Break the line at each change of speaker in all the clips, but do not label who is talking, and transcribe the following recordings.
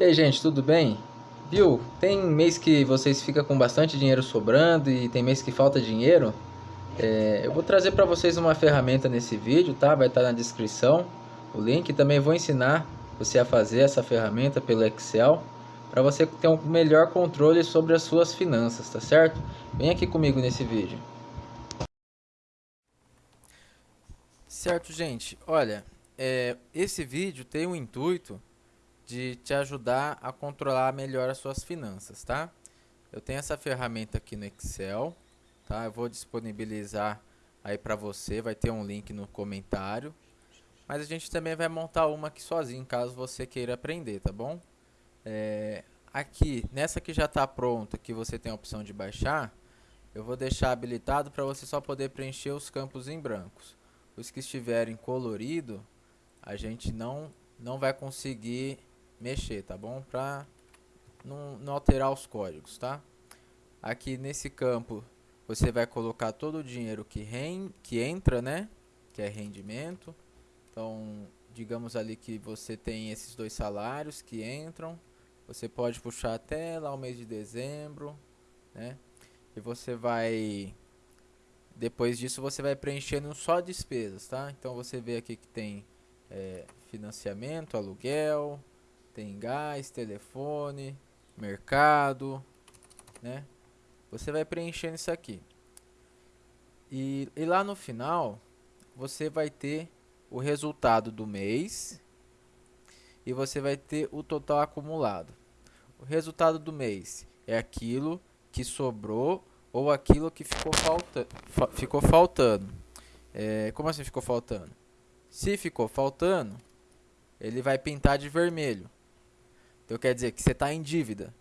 E aí, gente, tudo bem? Viu? Tem mês que vocês ficam com bastante dinheiro sobrando e tem mês que falta dinheiro? É, eu vou trazer para vocês uma ferramenta nesse vídeo, tá? Vai estar tá na descrição o link. Também vou ensinar você a fazer essa ferramenta pelo Excel para você ter um melhor controle sobre as suas finanças, tá certo? Vem aqui comigo nesse vídeo. Certo, gente. Olha, é, esse vídeo tem o intuito de te ajudar a controlar melhor as suas finanças, tá? Eu tenho essa ferramenta aqui no Excel, tá? Eu vou disponibilizar aí para você, vai ter um link no comentário. Mas a gente também vai montar uma aqui sozinho, caso você queira aprender, tá bom? É, aqui, nessa que já está pronta, que você tem a opção de baixar, eu vou deixar habilitado para você só poder preencher os campos em brancos. Os que estiverem colorido, a gente não, não vai conseguir mexer, tá bom? Para não, não alterar os códigos, tá? Aqui nesse campo você vai colocar todo o dinheiro que, rend, que entra, né? Que é rendimento. Então, digamos ali que você tem esses dois salários que entram. Você pode puxar até lá o mês de dezembro, né? E você vai... Depois disso você vai preenchendo só despesas, tá? Então você vê aqui que tem é, financiamento, aluguel, tem gás, telefone, mercado, né? Você vai preenchendo isso aqui. E, e lá no final, você vai ter o resultado do mês e você vai ter o total acumulado. O resultado do mês é aquilo que sobrou ou aquilo que ficou, falta, fa ficou faltando. É, como assim ficou faltando? Se ficou faltando, ele vai pintar de vermelho. Então quer dizer que você está em dívida.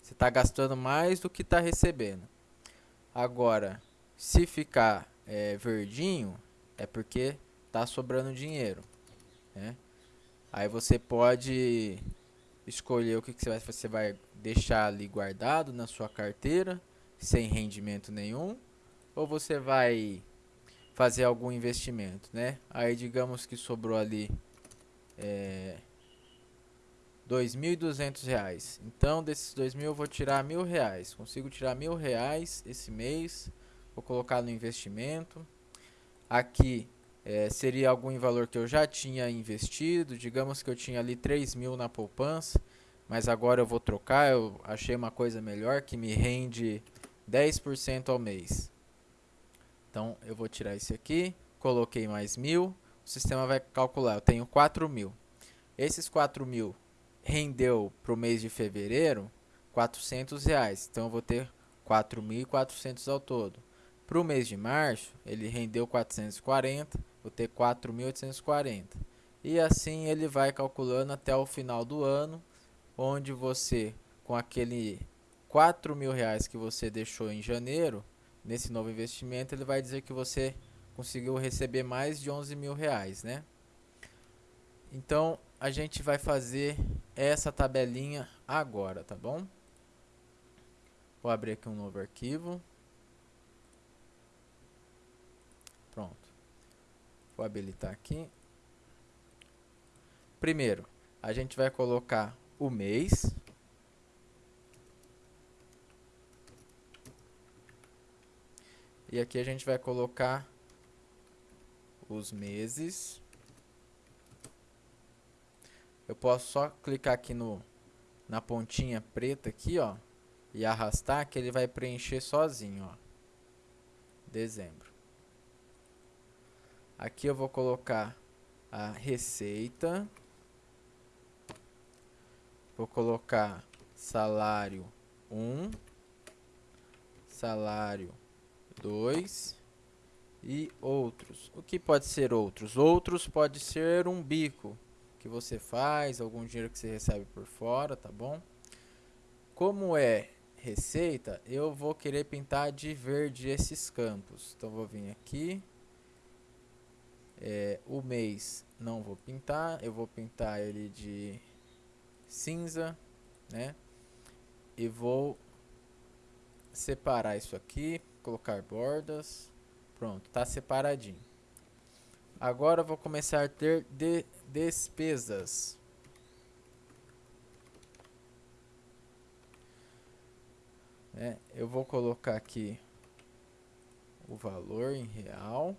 Você está gastando mais do que está recebendo. Agora, se ficar é, verdinho, é porque está sobrando dinheiro. Né? Aí você pode escolher o que, que você, vai, você vai deixar ali guardado na sua carteira, sem rendimento nenhum, ou você vai fazer algum investimento, né? Aí digamos que sobrou ali é, R$ reais. Então, desses dois mil eu vou tirar mil reais. Consigo tirar mil reais esse mês. Vou colocar no investimento. Aqui é, seria algum valor que eu já tinha investido. Digamos que eu tinha ali 3 mil na poupança. Mas agora eu vou trocar. Eu achei uma coisa melhor que me rende 10% ao mês. Então, eu vou tirar esse aqui. Coloquei mais mil. O sistema vai calcular. Eu tenho 4 mil. Esses 4 mil rendeu para o mês de fevereiro 400 reais. Então eu vou ter 4.400 ao todo. Para o mês de março, ele rendeu 440, vou ter 4.840. E assim ele vai calculando até o final do ano, onde você, com aquele 4 mil reais que você deixou em janeiro, nesse novo investimento, ele vai dizer que você conseguiu receber mais de 11 mil reais, né? Então, a gente vai fazer essa tabelinha agora, tá bom? Vou abrir aqui um novo arquivo. Pronto. Vou habilitar aqui. Primeiro, a gente vai colocar o mês. E aqui a gente vai colocar os meses. Eu posso só clicar aqui no, na pontinha preta aqui, ó, e arrastar que ele vai preencher sozinho, ó. Dezembro. Aqui eu vou colocar a receita. Vou colocar salário 1, salário 2 e outros. O que pode ser outros? Outros pode ser um bico que você faz, algum dinheiro que você recebe por fora, tá bom? Como é receita, eu vou querer pintar de verde esses campos. Então vou vir aqui. É, o mês não vou pintar, eu vou pintar ele de cinza, né? E vou separar isso aqui, colocar bordas. Pronto, tá separadinho. Agora vou começar a ter de Despesas. É, eu vou colocar aqui o valor em real.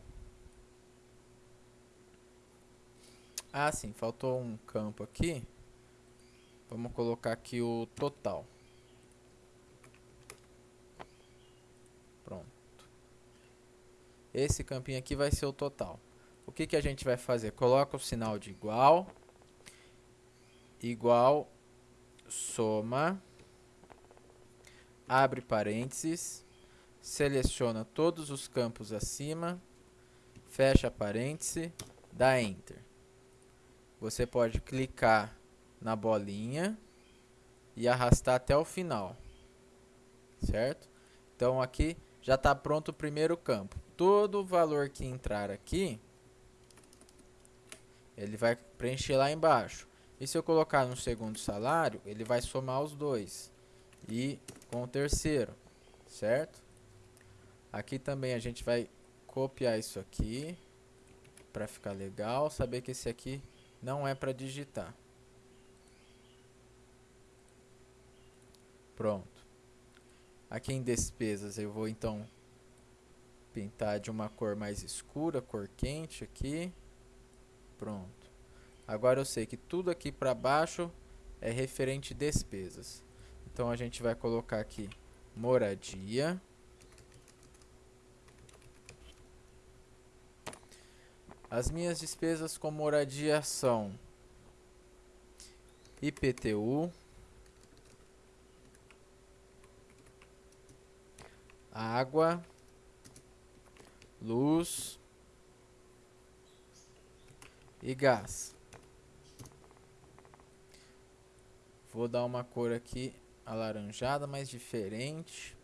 Ah, sim, faltou um campo aqui. Vamos colocar aqui o total. Pronto. Esse campinho aqui vai ser o total. O que, que a gente vai fazer? Coloca o sinal de igual. Igual. Soma. Abre parênteses. Seleciona todos os campos acima. Fecha parêntese. Dá Enter. Você pode clicar na bolinha e arrastar até o final, certo? Então aqui já está pronto o primeiro campo. Todo o valor que entrar aqui, ele vai preencher lá embaixo. E se eu colocar no segundo salário, ele vai somar os dois. E com o terceiro, certo? Aqui também a gente vai copiar isso aqui para ficar legal, saber que esse aqui não é para digitar. Pronto. Aqui em despesas eu vou então pintar de uma cor mais escura, cor quente aqui. Pronto. Agora eu sei que tudo aqui para baixo é referente despesas. Então a gente vai colocar aqui moradia. As minhas despesas com moradia são IPTU, água, luz e gás. Vou dar uma cor aqui alaranjada, mais diferente.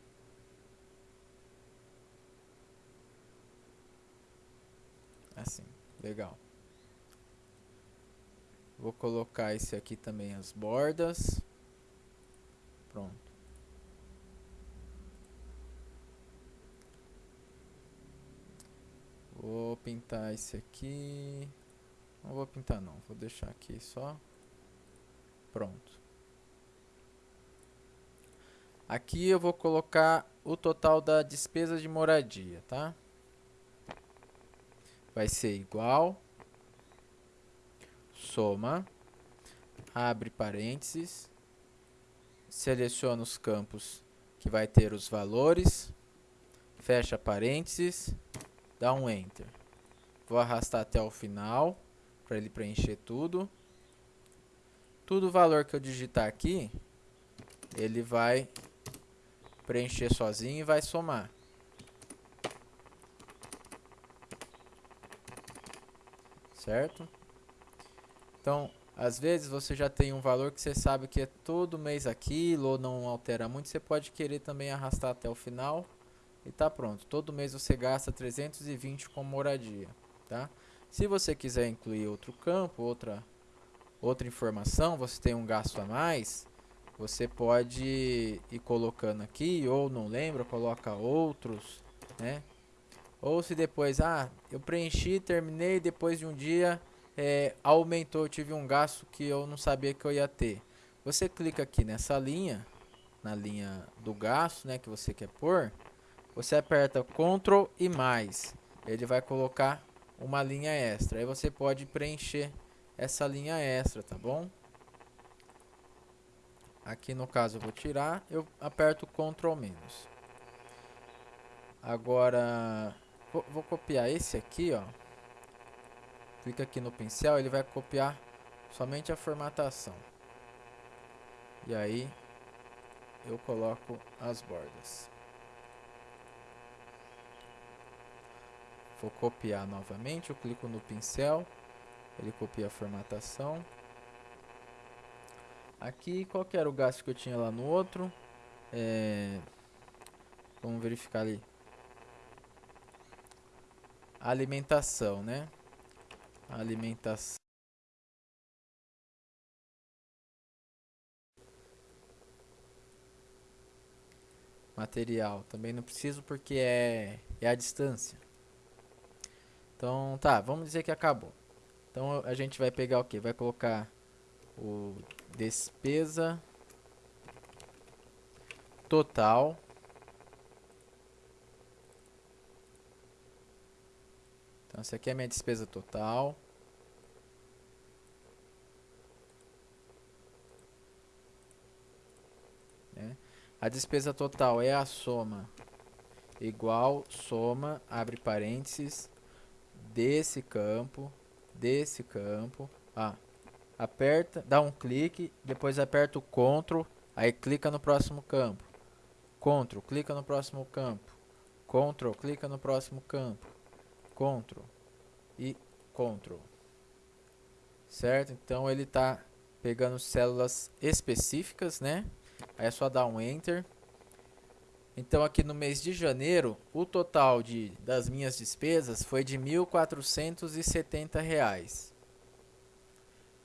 Assim, legal. Vou colocar esse aqui também as bordas. Pronto. Vou pintar esse aqui. Não vou pintar não, vou deixar aqui só. Pronto. Aqui eu vou colocar o total da despesa de moradia, tá? Vai ser igual. Soma. Abre parênteses. Seleciona os campos que vai ter os valores. Fecha parênteses dá um Enter. Vou arrastar até o final, para ele preencher tudo. Tudo o valor que eu digitar aqui, ele vai preencher sozinho e vai somar. Certo? Então, às vezes você já tem um valor que você sabe que é todo mês aquilo ou não altera muito, você pode querer também arrastar até o final e tá pronto. Todo mês você gasta 320 com moradia, tá? Se você quiser incluir outro campo, outra outra informação, você tem um gasto a mais, você pode ir colocando aqui ou não lembra, coloca outros, né? Ou se depois, ah, eu preenchi, terminei, depois de um dia é, aumentou, eu tive um gasto que eu não sabia que eu ia ter. Você clica aqui nessa linha, na linha do gasto, né, que você quer pôr, você aperta Ctrl e mais. Ele vai colocar uma linha extra. Aí você pode preencher essa linha extra, tá bom? Aqui no caso eu vou tirar, eu aperto Ctrl menos. Agora, vou, vou copiar esse aqui, ó. Clica aqui no pincel, ele vai copiar somente a formatação. E aí, eu coloco as bordas. Vou copiar novamente, eu clico no pincel, ele copia a formatação. Aqui, qual era o gasto que eu tinha lá no outro? É, vamos verificar ali. Alimentação, né? Alimentação. Material, também não preciso porque é, é a distância. Então, tá, vamos dizer que acabou. Então, a gente vai pegar o que? Vai colocar o despesa total. Então, essa aqui é a minha despesa total. Né? A despesa total é a soma igual soma, abre parênteses, desse campo, desse campo, ah, aperta, dá um clique, depois aperta o CTRL, aí clica no próximo campo, CTRL, clica no próximo campo, CTRL, clica no próximo campo, CTRL e CTRL, certo? Então ele está pegando células específicas, né? Aí é só dar um Enter. Então aqui no mês de janeiro, o total de, das minhas despesas foi de R$ 1.470.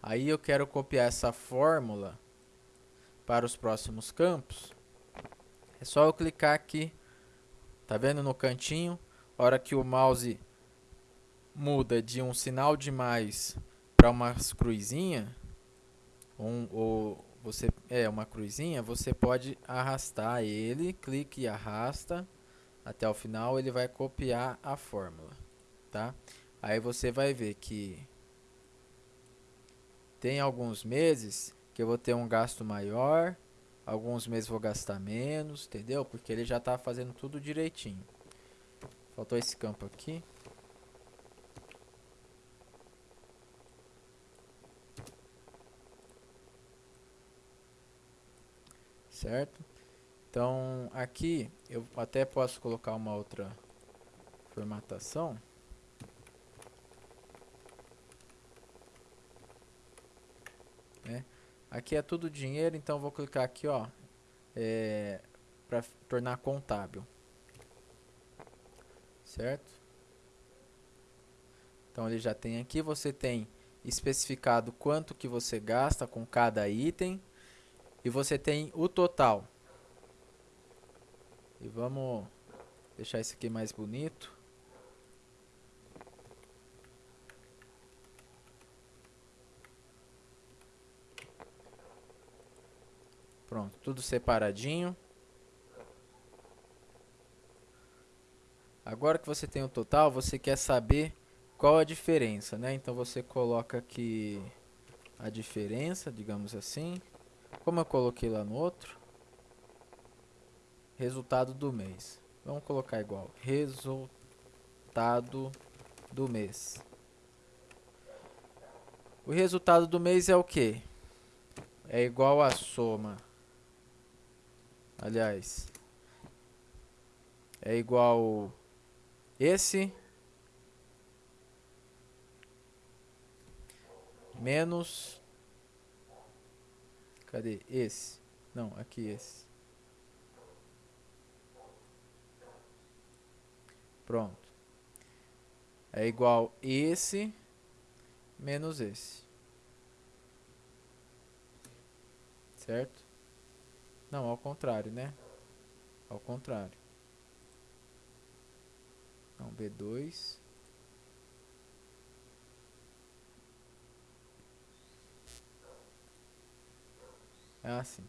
Aí eu quero copiar essa fórmula para os próximos campos. É só eu clicar aqui, tá vendo no cantinho? hora que o mouse muda de um sinal de mais para uma cruzinha, um, ou você é uma cruzinha, você pode arrastar ele, clique e arrasta até o final, ele vai copiar a fórmula, tá? Aí você vai ver que tem alguns meses que eu vou ter um gasto maior, alguns meses vou gastar menos, entendeu? Porque ele já está fazendo tudo direitinho. Faltou esse campo aqui. Certo? Então aqui eu até posso colocar uma outra formatação. Né? Aqui é tudo dinheiro, então vou clicar aqui, ó, é, para tornar contábil, certo? Então ele já tem aqui, você tem especificado quanto que você gasta com cada item e você tem o total. E vamos deixar esse aqui mais bonito. Pronto, tudo separadinho. Agora que você tem o total, você quer saber qual a diferença, né? Então você coloca aqui a diferença, digamos assim. Como eu coloquei lá no outro, resultado do mês. Vamos colocar igual, resultado do mês. O resultado do mês é o que? É igual a soma. Aliás, é igual esse menos Cadê? Esse. Não, aqui esse. Pronto. É igual esse menos esse. Certo? Não, ao contrário, né? Ao contrário. Não, B2 É assim.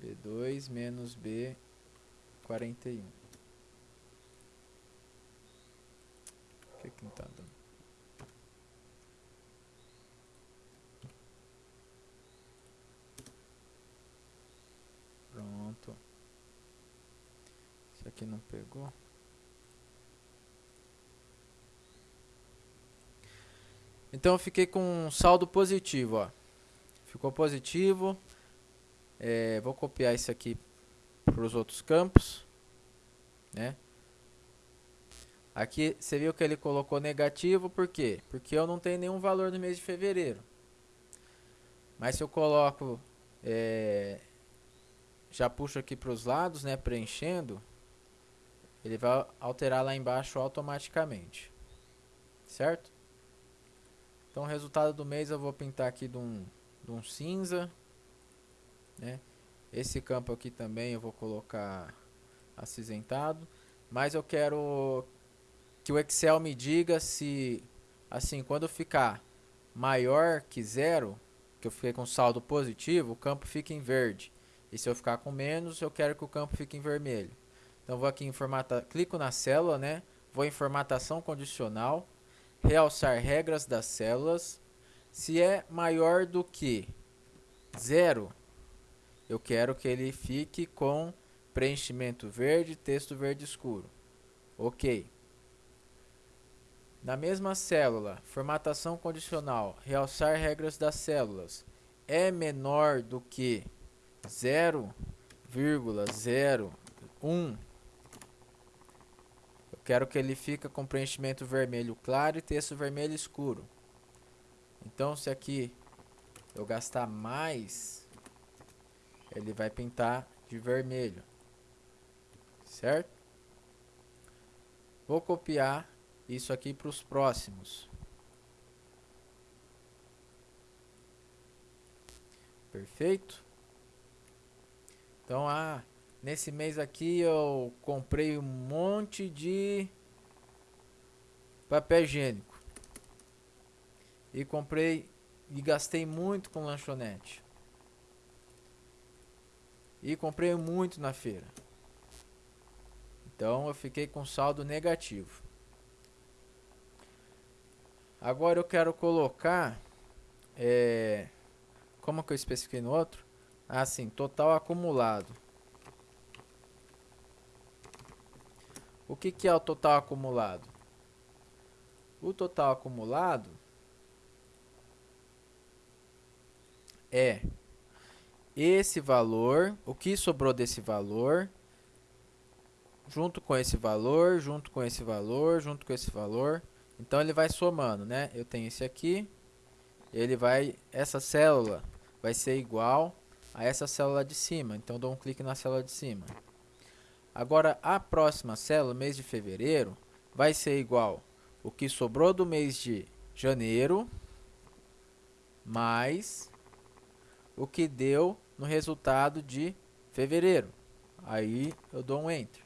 B2 menos B41. O que que não tá dando? Pronto. Isso aqui não pegou. Então eu fiquei com um saldo positivo, ó. Ficou positivo. É, vou copiar isso aqui para os outros campos, né? Aqui você viu que ele colocou negativo, por quê? Porque eu não tenho nenhum valor no mês de fevereiro. Mas se eu coloco, é, já puxo aqui para os lados, né, preenchendo, ele vai alterar lá embaixo automaticamente, certo? Então o resultado do mês eu vou pintar aqui de um, de um cinza. Né? Esse campo aqui também eu vou colocar acinzentado. Mas eu quero que o Excel me diga se, assim, quando ficar maior que zero, que eu fiquei com saldo positivo, o campo fica em verde. E se eu ficar com menos, eu quero que o campo fique em vermelho. Então vou aqui em formata, clico na célula, né? Vou em formatação condicional, realçar regras das células. Se é maior do que zero, eu quero que ele fique com preenchimento verde, texto verde escuro. OK. Na mesma célula, formatação condicional, realçar regras das células é menor do que 0,01 eu quero que ele fique com preenchimento vermelho claro e texto vermelho escuro. Então se aqui eu gastar mais ele vai pintar de vermelho. Certo? Vou copiar isso aqui para os próximos. Perfeito? Então, ah, nesse mês aqui eu comprei um monte de papel higiênico. E comprei e gastei muito com lanchonete. E comprei muito na feira. Então eu fiquei com saldo negativo. Agora eu quero colocar é, como que eu especifiquei no outro? Ah, sim, total acumulado. O que, que é o total acumulado? O total acumulado é esse valor, o que sobrou desse valor, junto com esse valor, junto com esse valor, junto com esse valor. Então ele vai somando, né? Eu tenho esse aqui, ele vai, essa célula vai ser igual a essa célula de cima. Então, dou um clique na célula de cima. Agora, a próxima célula, mês de fevereiro, vai ser igual o que sobrou do mês de janeiro mais o que deu no resultado de fevereiro. Aí eu dou um Enter.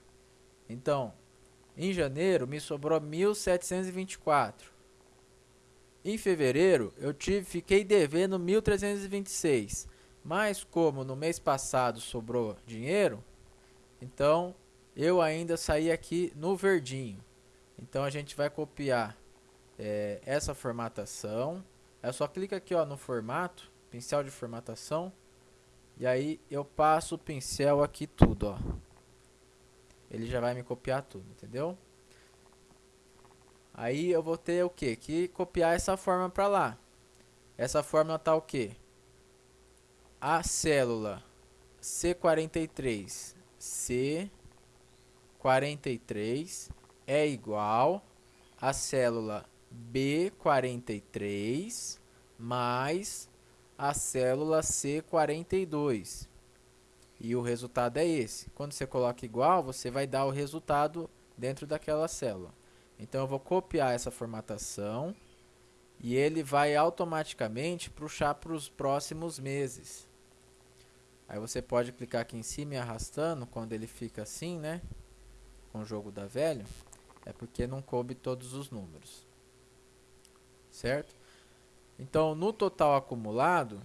Então, em janeiro me sobrou 1.724. Em fevereiro, eu tive, fiquei devendo 1.326, mas como no mês passado sobrou dinheiro, então eu ainda saí aqui no verdinho. Então a gente vai copiar é, essa formatação. É só clica aqui ó, no formato, pincel de formatação, e aí eu passo o pincel aqui tudo, ó. Ele já vai me copiar tudo, entendeu? Aí eu vou ter o que? Que copiar essa forma para lá. Essa fórmula tá o que? A célula C43 C43 é igual a célula B43 mais a célula C42. E o resultado é esse. Quando você coloca igual, você vai dar o resultado dentro daquela célula. Então eu vou copiar essa formatação e ele vai automaticamente puxar para os próximos meses. Aí você pode clicar aqui em cima e arrastando quando ele fica assim, né? Com o jogo da velha. É porque não coube todos os números. Certo? Então, no total acumulado,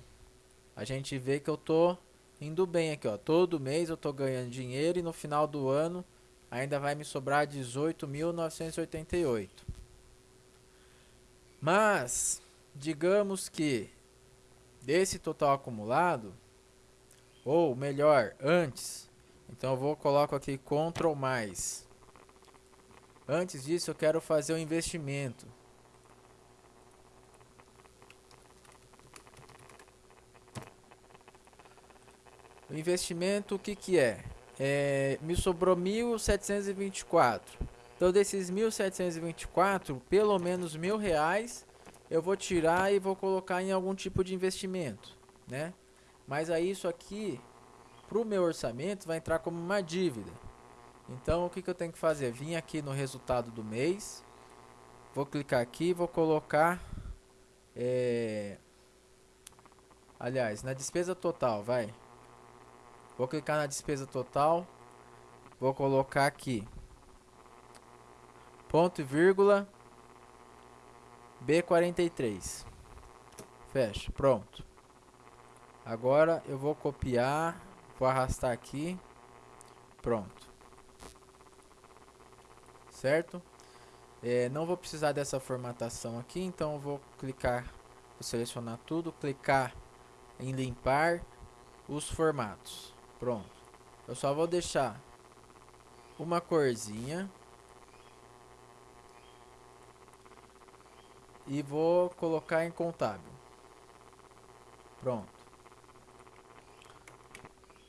a gente vê que eu tô indo bem aqui, ó. Todo mês eu tô ganhando dinheiro e no final do ano ainda vai me sobrar 18.988. Mas, digamos que desse total acumulado, ou melhor, antes, então eu vou coloco aqui Ctrl mais. Antes disso, eu quero fazer um investimento. O investimento, o que que é? é, me sobrou 1.724. Então, desses 1.724, pelo menos mil reais eu vou tirar e vou colocar em algum tipo de investimento, né? Mas aí isso aqui, para o meu orçamento, vai entrar como uma dívida. Então, o que, que eu tenho que fazer? Vim aqui no resultado do mês, vou clicar aqui, vou colocar, é, aliás, na despesa total, vai. Vou clicar na despesa total. Vou colocar aqui. Ponto e vírgula. B43. Fecha. Pronto. Agora eu vou copiar. Vou arrastar aqui. Pronto. certo? É, não vou precisar dessa formatação aqui, então vou clicar, vou selecionar tudo, clicar em limpar os formatos. Pronto. Eu só vou deixar uma corzinha e vou colocar em contábil. Pronto.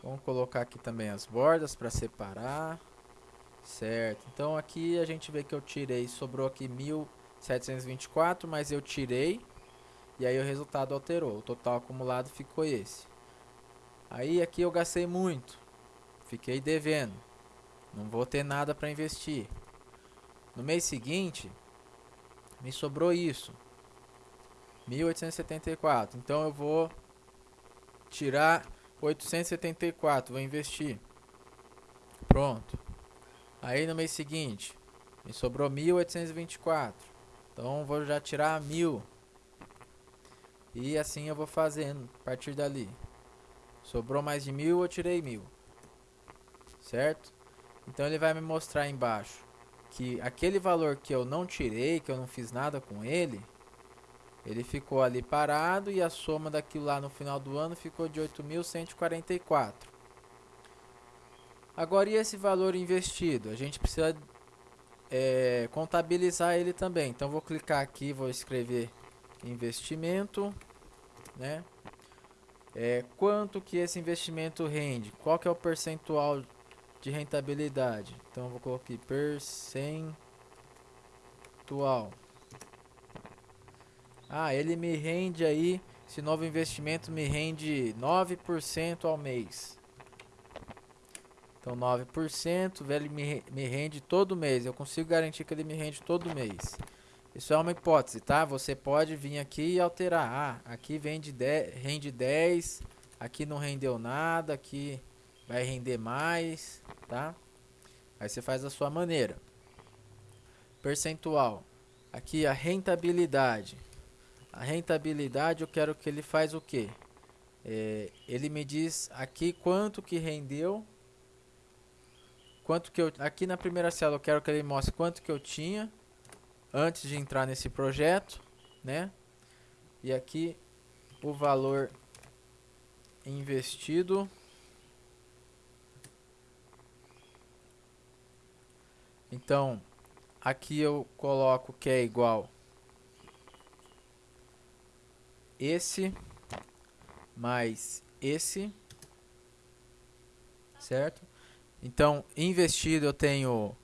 Vamos colocar aqui também as bordas para separar. Certo. Então aqui a gente vê que eu tirei, sobrou aqui 1724, mas eu tirei e aí o resultado alterou. O total acumulado ficou esse. Aí aqui eu gastei muito. Fiquei devendo. Não vou ter nada para investir. No mês seguinte, me sobrou isso. 1874. Então eu vou tirar 874, vou investir. Pronto. Aí no mês seguinte, me sobrou 1824. Então vou já tirar 1000. E assim eu vou fazendo a partir dali. Sobrou mais de 1000, eu tirei 1000. Certo? Então ele vai me mostrar embaixo que aquele valor que eu não tirei, que eu não fiz nada com ele, ele ficou ali parado e a soma daquilo lá no final do ano ficou de 8.144. Agora, e esse valor investido? A gente precisa é, contabilizar ele também. Então, vou clicar aqui, vou escrever investimento, né? É, quanto que esse investimento rende? Qual que é o percentual de rentabilidade? Então, vou colocar aqui percentual. Ah, ele me rende aí, esse novo investimento me rende 9% ao mês. Então 9%, ele me, me rende todo mês. Eu consigo garantir que ele me rende todo mês. Isso é uma hipótese, tá? Você pode vir aqui e alterar. Ah, aqui vende 10, rende 10, aqui não rendeu nada, aqui vai render mais, tá? Aí você faz a sua maneira. Percentual. Aqui a rentabilidade. A rentabilidade eu quero que ele faz o que? É, ele me diz aqui quanto que rendeu. Quanto que eu, aqui na primeira célula eu quero que ele mostre quanto que eu tinha antes de entrar nesse projeto, né? E aqui o valor investido. Então, aqui eu coloco que é igual esse mais esse, certo? Então, investido eu tenho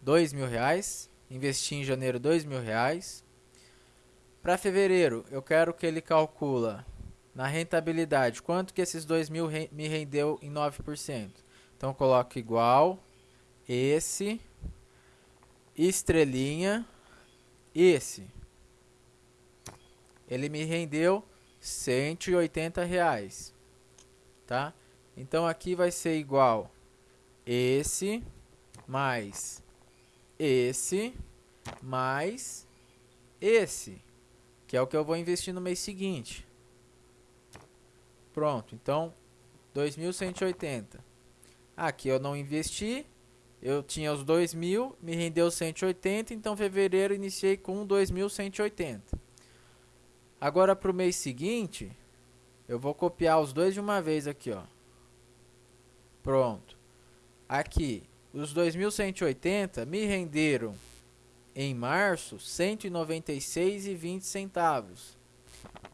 dois mil reais, investi em janeiro dois mil reais. Para fevereiro, eu quero que ele calcula na rentabilidade quanto que esses dois mil me rendeu em 9%. Então, coloco igual esse estrelinha esse ele me rendeu 180 reais, tá? Então aqui vai ser igual esse mais esse mais esse, que é o que eu vou investir no mês seguinte. Pronto, então 2.180. Aqui eu não investi, eu tinha os 2.000, me rendeu 180, então fevereiro iniciei com 2.180. Agora para o mês seguinte, eu vou copiar os dois de uma vez aqui, ó. Pronto. Aqui, os 2.180 me renderam em março 196,20 centavos.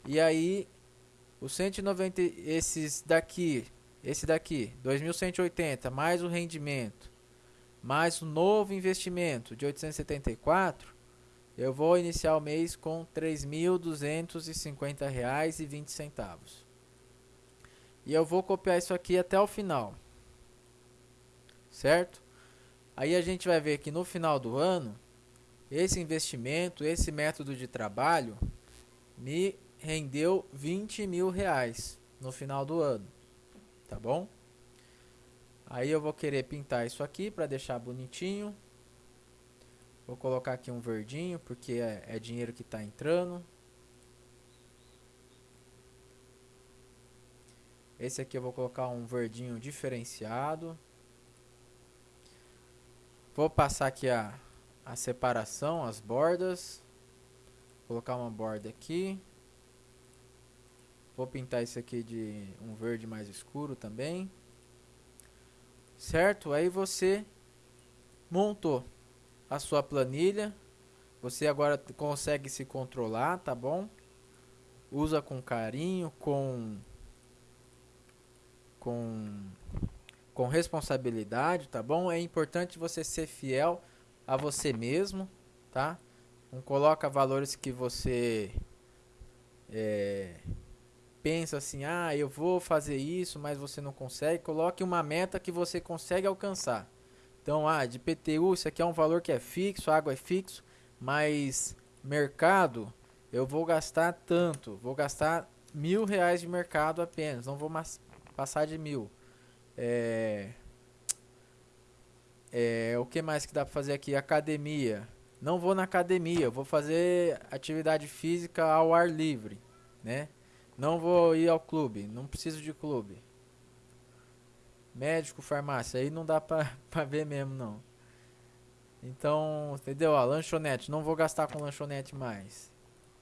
E aí, os 190 esses daqui, esse daqui, 2.180 mais o rendimento, mais o novo investimento de 874, eu vou iniciar o mês com R$ 3.250,20. E eu vou copiar isso aqui até o final. Certo? Aí a gente vai ver que no final do ano, esse investimento, esse método de trabalho, me rendeu 20 mil reais no final do ano. Tá bom? Aí eu vou querer pintar isso aqui para deixar bonitinho. Vou colocar aqui um verdinho, porque é, é dinheiro que está entrando. Esse aqui eu vou colocar um verdinho diferenciado. Vou passar aqui a, a separação, as bordas. Vou colocar uma borda aqui. Vou pintar isso aqui de um verde mais escuro também. Certo? Aí você montou a sua planilha. Você agora consegue se controlar, tá bom? Usa com carinho, com com com responsabilidade, tá bom? É importante você ser fiel a você mesmo, tá? Não coloca valores que você é, pensa assim, ah, eu vou fazer isso, mas você não consegue. Coloque uma meta que você consegue alcançar. Então, ah, de PTU, isso aqui é um valor que é fixo, água é fixo, mas mercado, eu vou gastar tanto, vou gastar mil reais de mercado apenas, não vou passar de mil. É, é, o que mais que dá para fazer aqui? Academia. Não vou na academia, vou fazer atividade física ao ar livre, né? Não vou ir ao clube, não preciso de clube. Médico, farmácia, aí não dá pra, pra ver mesmo, não. Então, entendeu? Ó, lanchonete, não vou gastar com lanchonete mais,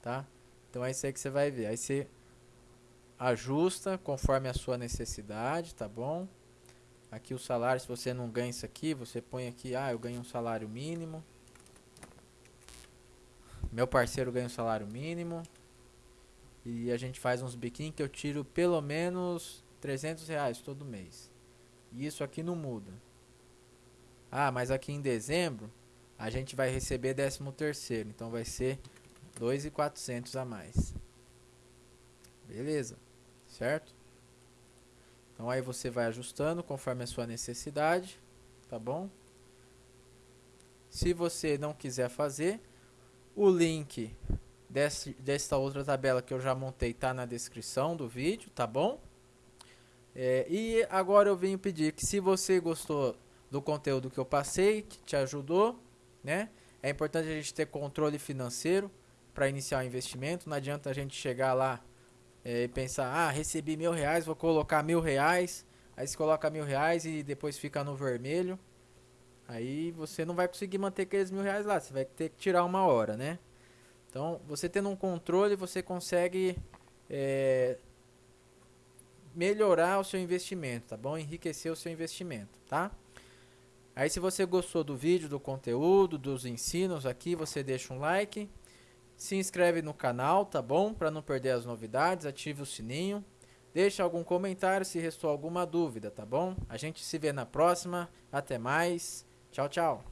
tá? Então é isso aí que você vai ver. Aí você ajusta conforme a sua necessidade, tá bom? Aqui o salário, se você não ganha isso aqui, você põe aqui, ah, eu ganho um salário mínimo. Meu parceiro ganha um salário mínimo. E a gente faz uns biquinhos que eu tiro pelo menos 300 reais todo mês. E isso aqui não muda. Ah, mas aqui em dezembro a gente vai receber 13 terceiro, então vai ser 2.400 a mais. Beleza? Certo? Então aí você vai ajustando conforme a sua necessidade, tá bom? Se você não quiser fazer, o link desse, desta outra tabela que eu já montei tá na descrição do vídeo, tá bom? É, e agora eu venho pedir que se você gostou do conteúdo que eu passei, que te ajudou, né? É importante a gente ter controle financeiro para iniciar o investimento. Não adianta a gente chegar lá é, pensar, ah, recebi mil reais, vou colocar mil reais. Aí você coloca mil reais e depois fica no vermelho. Aí você não vai conseguir manter aqueles mil reais lá. Você vai ter que tirar uma hora, né? Então, você tendo um controle, você consegue é, melhorar o seu investimento, tá bom? Enriquecer o seu investimento, tá? Aí, se você gostou do vídeo, do conteúdo, dos ensinos aqui, você deixa um like. Se inscreve no canal, tá bom? Para não perder as novidades, ative o sininho. Deixa algum comentário se restou alguma dúvida, tá bom? A gente se vê na próxima. Até mais. Tchau, tchau.